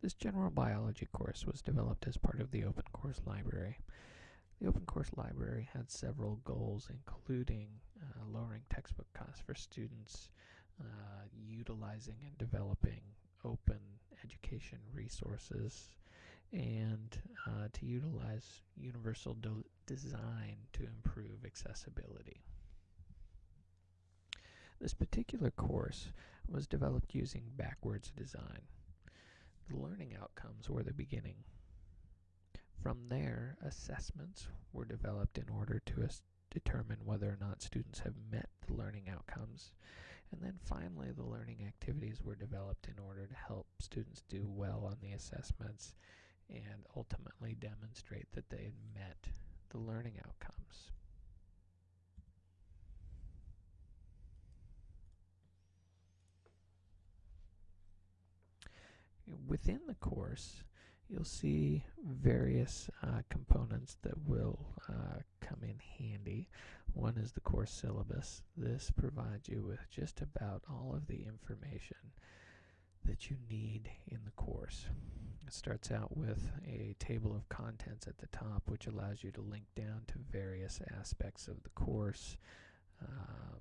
This general biology course was developed as part of the Open Course Library. The Open Course Library had several goals, including uh, lowering textbook costs for students, uh, utilizing and developing open education resources, and uh, to utilize universal de design to improve accessibility. This particular course was developed using backwards design. The learning outcomes were the beginning. From there, assessments were developed in order to determine whether or not students have met the learning outcomes. And then finally, the learning activities were developed in order to help students do well on the assessments and ultimately demonstrate that they had met the learning outcomes. Within the course, you'll see various uh, components that will uh, come in handy. One is the course syllabus. This provides you with just about all of the information that you need in the course. It starts out with a table of contents at the top, which allows you to link down to various aspects of the course. Um,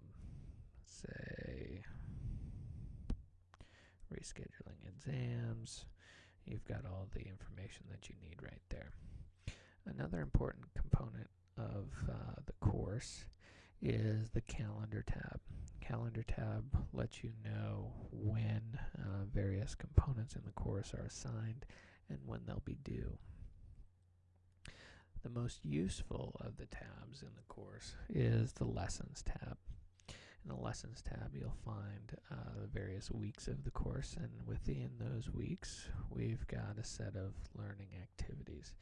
say rescheduling exams. You've got all the information that you need right there. Another important component of uh, the course is the calendar tab. Calendar tab lets you know when uh, various components in the course are assigned and when they'll be due. The most useful of the tabs in the course is the lessons tab. In the Lessons tab, you'll find uh, the various weeks of the course, and within those weeks, we've got a set of learning activities.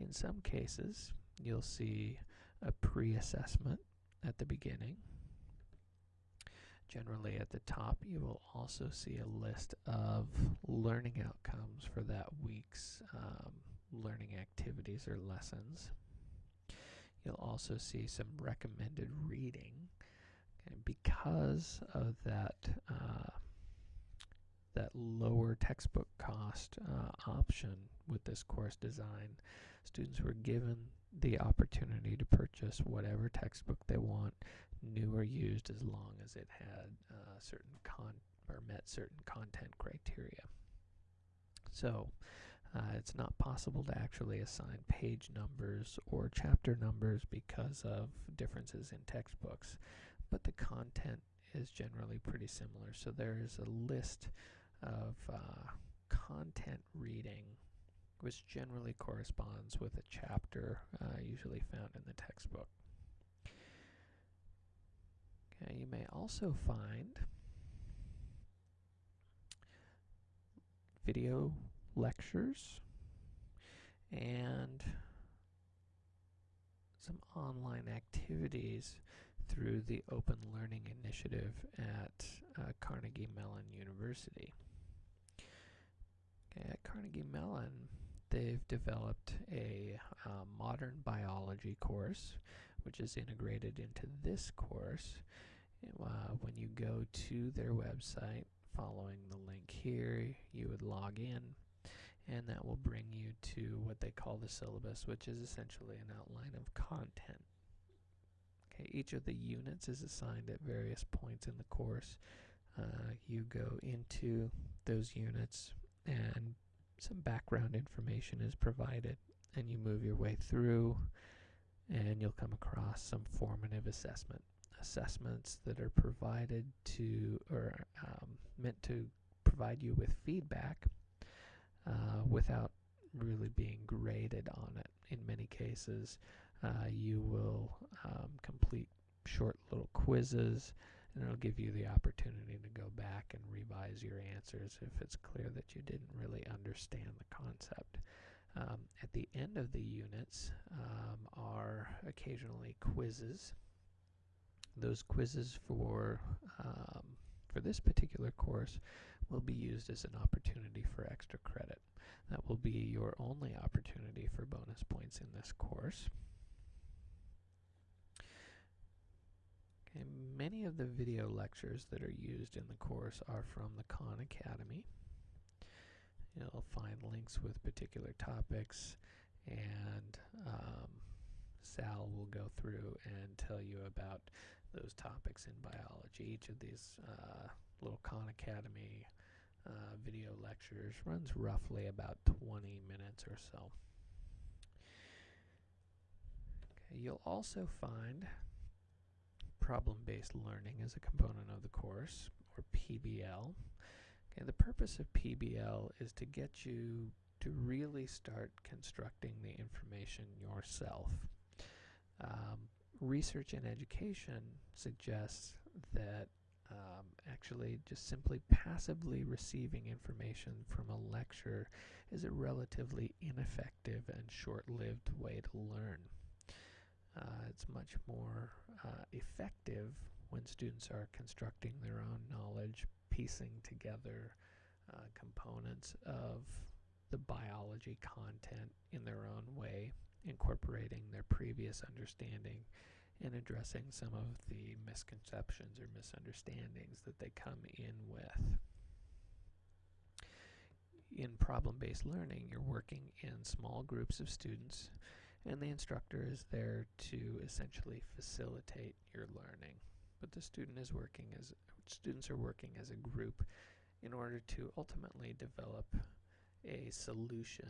In some cases, you'll see a pre-assessment at the beginning. Generally at the top, you will also see a list of learning outcomes for that week's um, learning activities or lessons. You'll also see some recommended reading and because of that uh, that lower textbook cost uh, option with this course design, students were given the opportunity to purchase whatever textbook they want, new or used, as long as it had uh, certain con or met certain content criteria. So uh, it's not possible to actually assign page numbers or chapter numbers because of differences in textbooks but the content is generally pretty similar. So there is a list of uh, content reading which generally corresponds with a chapter uh, usually found in the textbook. Okay, you may also find video lectures and some online activities through the Open Learning Initiative at uh, Carnegie Mellon University. At Carnegie Mellon, they've developed a uh, modern biology course, which is integrated into this course. Uh, when you go to their website, following the link here, you would log in and that will bring you to what they call the syllabus, which is essentially an outline of content. Okay, each of the units is assigned at various points in the course. Uh, you go into those units and some background information is provided and you move your way through and you'll come across some formative assessment assessments that are provided to or um, meant to provide you with feedback uh, without really being graded on it. In many cases, uh, you will um, complete short little quizzes and it'll give you the opportunity to go back and revise your answers if it's clear that you didn't really understand the concept. Um, at the end of the units um, are occasionally quizzes. Those quizzes for um, for this particular course will be used as an opportunity for extra credit. That will be your only opportunity for bonus points in this course. Okay, many of the video lectures that are used in the course are from the Khan Academy. You'll find links with particular topics, and um, Sal will go through and tell you about those topics in biology. Each of these uh, little Khan Academy uh, video lectures runs roughly about 20 minutes or so. Okay, you'll also find problem-based learning as a component of the course, or PBL. Okay, the purpose of PBL is to get you to really start constructing the information yourself. Um, research and education suggests that um, actually just simply passively receiving information from a lecture is a relatively ineffective and short-lived way to learn. Uh, it's much more uh, effective when students are constructing their own knowledge, piecing together uh, components of the biology content in their own way, incorporating their previous understanding and addressing some of the misconceptions or misunderstandings that they come in with. In problem-based learning, you're working in small groups of students and the instructor is there to essentially facilitate your learning. But the student is working as students are working as a group in order to ultimately develop a solution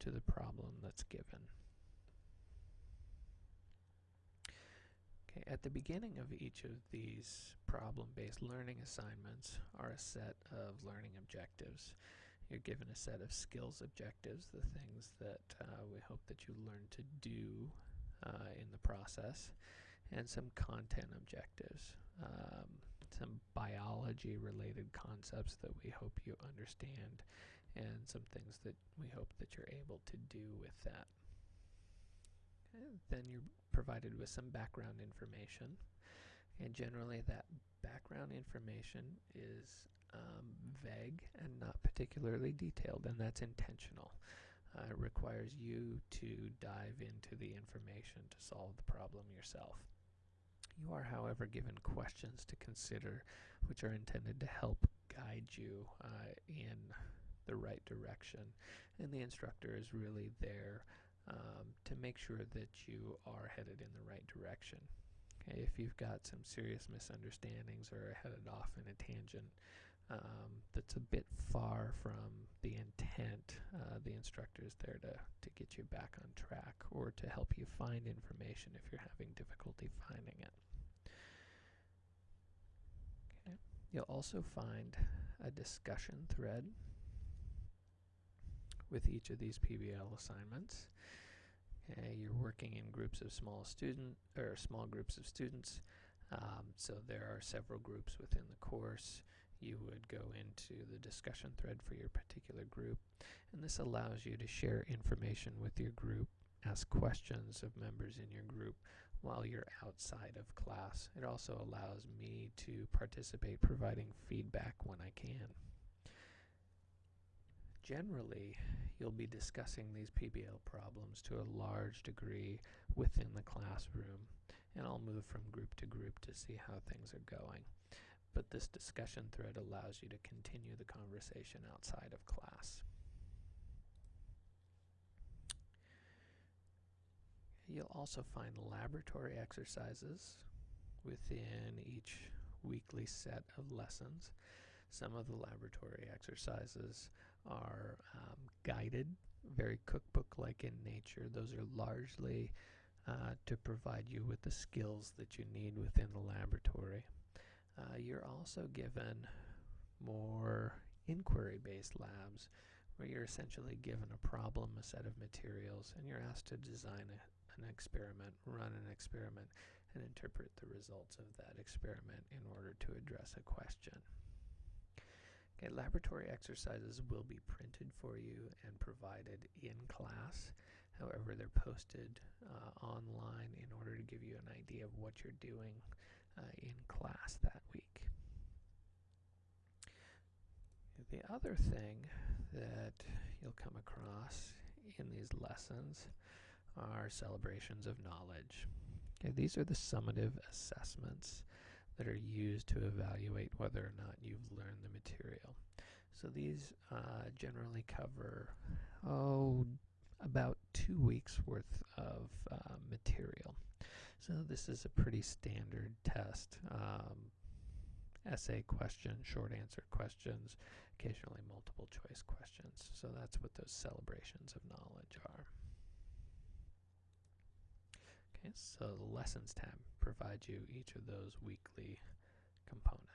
to the problem that's given. Okay, at the beginning of each of these problem-based learning assignments are a set of learning objectives. You're given a set of skills objectives, the things that uh, we hope that you learn to do uh, in the process, and some content objectives, um, some biology related concepts that we hope you understand, and some things that we hope that you're able to do with that. And then you're provided with some background information, and generally that background information is um, vague and not particularly detailed, and that's intentional. Uh, it requires you to dive into the information to solve the problem yourself. You are, however, given questions to consider which are intended to help guide you uh, in the right direction, and the instructor is really there um, to make sure that you are headed in the right direction. If you've got some serious misunderstandings or are headed off in a tangent, um, that's a bit far from the intent. Uh, the instructor is there to, to get you back on track or to help you find information if you're having difficulty finding it. You'll also find a discussion thread with each of these PBL assignments. Okay, you're working in groups of small student or small groups of students. Um, so there are several groups within the course you would go into the discussion thread for your particular group. And this allows you to share information with your group, ask questions of members in your group while you're outside of class. It also allows me to participate providing feedback when I can. Generally, you'll be discussing these PBL problems to a large degree within the classroom, and I'll move from group to group to see how things are going but this discussion thread allows you to continue the conversation outside of class. You'll also find laboratory exercises within each weekly set of lessons. Some of the laboratory exercises are um, guided, very cookbook-like in nature. Those are largely uh, to provide you with the skills that you need within the laboratory. Uh, you're also given more inquiry-based labs where you're essentially given a problem, a set of materials, and you're asked to design a, an experiment, run an experiment, and interpret the results of that experiment in order to address a question. Okay, laboratory exercises will be printed for you and provided in class. However, they're posted uh, online in order to give you an idea of what you're doing uh, in class that week. The other thing that you'll come across in these lessons are celebrations of knowledge. Okay, these are the summative assessments that are used to evaluate whether or not you've learned the material. So these uh, generally cover, oh, about two weeks worth of uh, material. So this is a pretty standard test. Um, essay question, short answer questions, occasionally multiple choice questions. So that's what those celebrations of knowledge are. Okay, so the lessons tab provides you each of those weekly components.